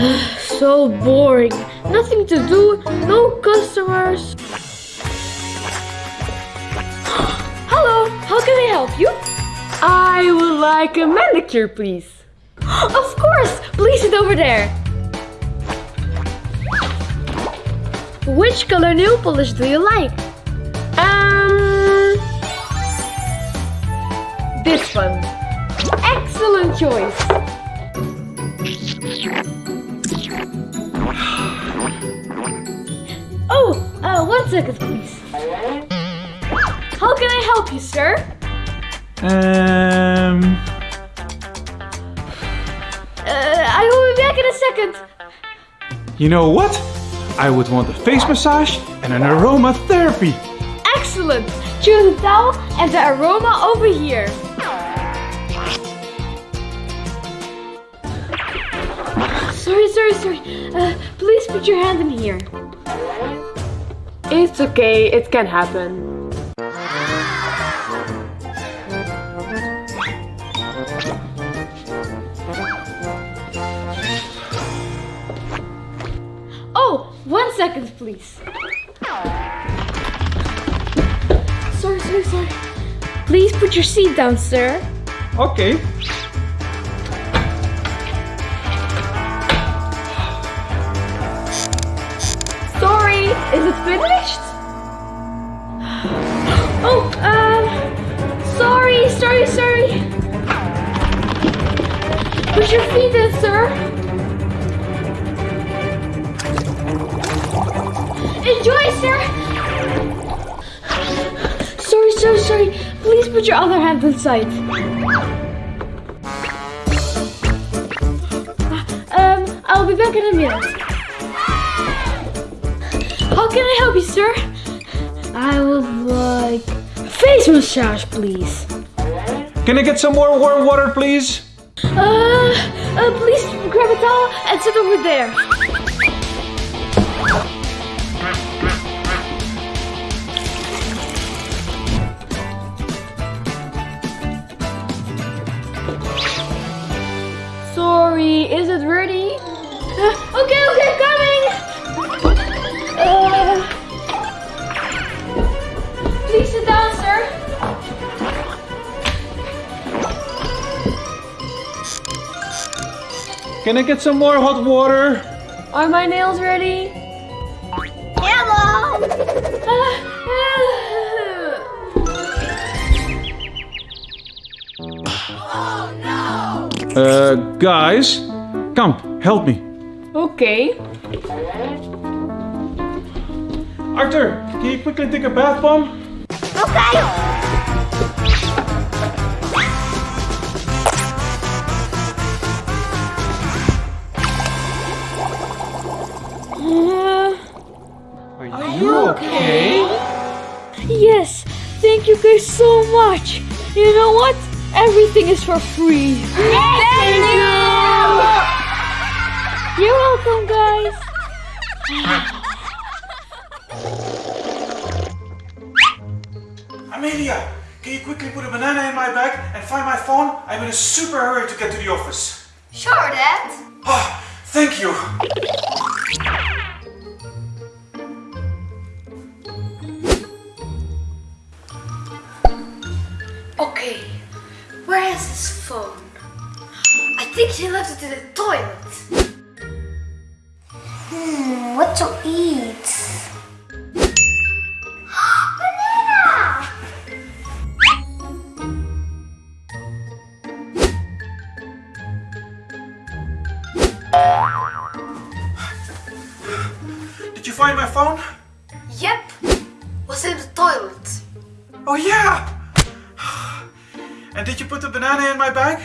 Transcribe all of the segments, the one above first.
so boring. Nothing to do, no customers. Hello, how can I help you? I would like a manicure, please. Of course, please sit over there. Which color nail polish do you like? Um, this one. Excellent choice. Uh, one second, please. How can I help you, sir? Um, Uh, I will be back in a second. you know what? I would want a face massage and an aromatherapy. Excellent. Choose the towel and the aroma over here. Sorry, sorry, sorry. Uh, please put your hand in here. It's okay, it can happen. Oh, one second, please. Sorry, sorry, sorry. Please put your seat down, sir. Okay. Is it finished? Oh, um, sorry, sorry, sorry. Put your feet in, sir. Enjoy, sir. Sorry, sorry, sorry. Please put your other hand inside. Um, I'll be back in a minute. How can I help you, sir? I would like face massage, please. Can I get some more warm water, please? Uh, uh, please grab a towel and sit over there. Sorry, is it ready? Uh, okay, okay, coming. Can I get some more hot water? Are my nails ready? Hello. Uh, guys, come, help me. Okay. Arthur, can you quickly take a bath bomb? Uh, you okay? yes, thank you guys so much. You know what? Everything is for free. Thank you. You're welcome, guys. Amelia, can you quickly put a banana in my bag and find my phone? I'm in a super hurry to get to the office. Sure, Dad. Oh, thank you. Okay, where is his phone? I think he left it in the toilet. Hmm, what to eat? Banana! Did you find my phone? And did you put the banana in my bag?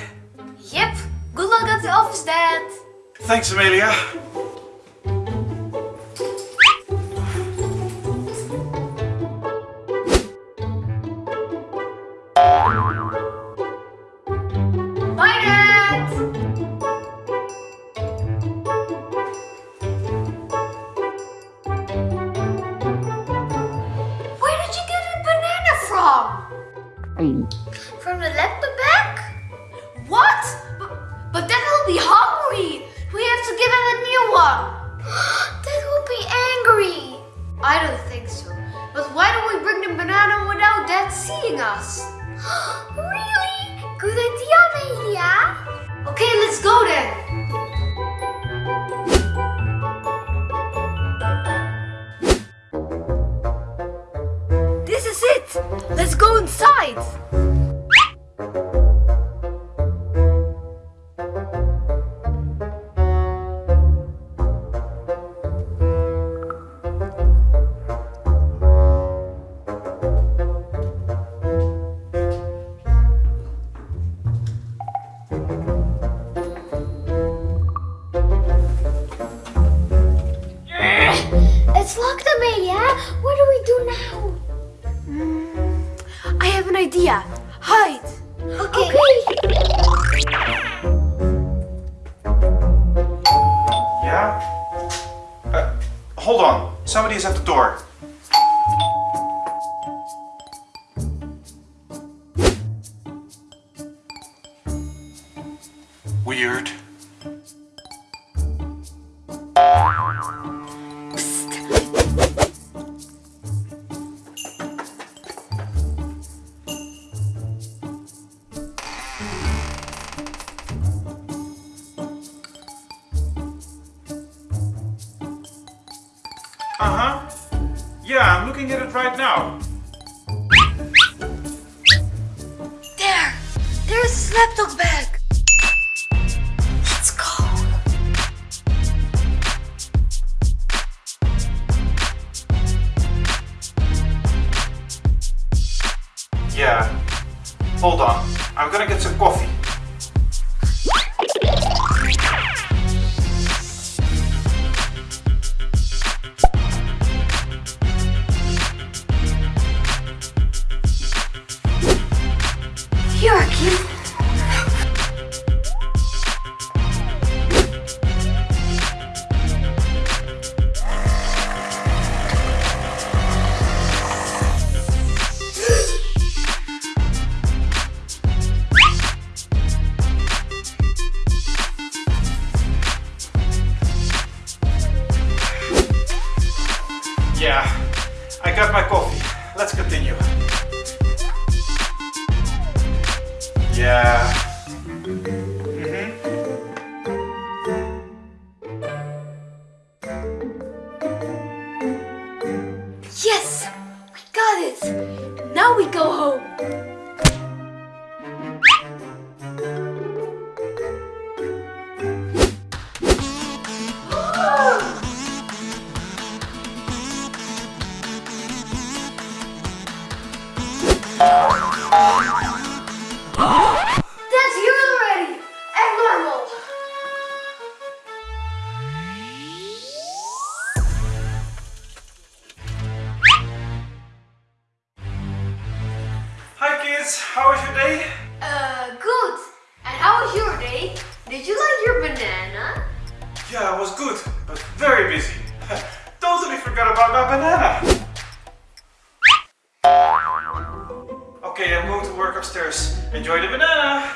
Yep, good luck at the office, Dad. Thanks, Amelia. be hungry. We have to give him a new one. Dad will be angry. I don't think so. But why don't we bring the banana without Dad seeing us? really? Good idea, Amelia. Okay, let's go then. It's locked, yeah? What do we do now? I have an idea. Hide. Okay. Yeah? Uh, hold on. Somebody is at the door. Weird. Right now. There. There's his laptop bag. Let's go. Yeah. Hold on. I'm gonna get some coffee. Here, kid. Yeah. I got my coffee. Day? Uh, good. And how was your day? Did you like your banana? Yeah, it was good, but very busy. totally forgot about my banana. Okay, I'm going to work upstairs. Enjoy the banana.